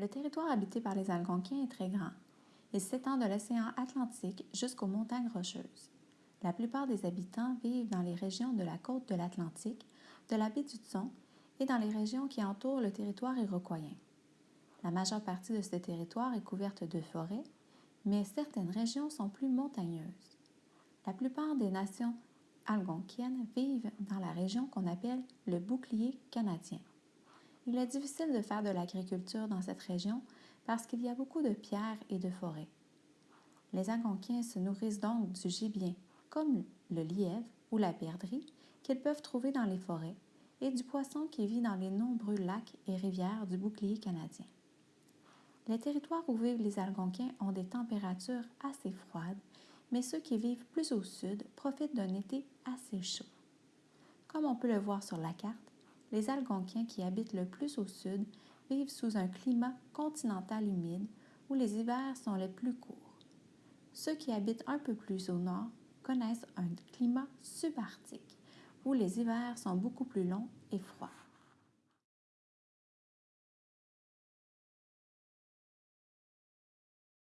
Le territoire habité par les Algonquiens est très grand. Il s'étend de l'océan Atlantique jusqu'aux montagnes rocheuses. La plupart des habitants vivent dans les régions de la côte de l'Atlantique, de la baie du Thon et dans les régions qui entourent le territoire iroquoien. La majeure partie de ce territoire est couverte de forêts, mais certaines régions sont plus montagneuses. La plupart des nations algonquiennes vivent dans la région qu'on appelle le bouclier canadien. Il est difficile de faire de l'agriculture dans cette région parce qu'il y a beaucoup de pierres et de forêts. Les Algonquiens se nourrissent donc du gibier, comme le lièvre ou la perdrix, qu'ils peuvent trouver dans les forêts, et du poisson qui vit dans les nombreux lacs et rivières du bouclier canadien. Les territoires où vivent les Algonquins ont des températures assez froides, mais ceux qui vivent plus au sud profitent d'un été assez chaud. Comme on peut le voir sur la carte, les Algonquiens qui habitent le plus au sud vivent sous un climat continental humide où les hivers sont les plus courts. Ceux qui habitent un peu plus au nord connaissent un climat subarctique où les hivers sont beaucoup plus longs et froids.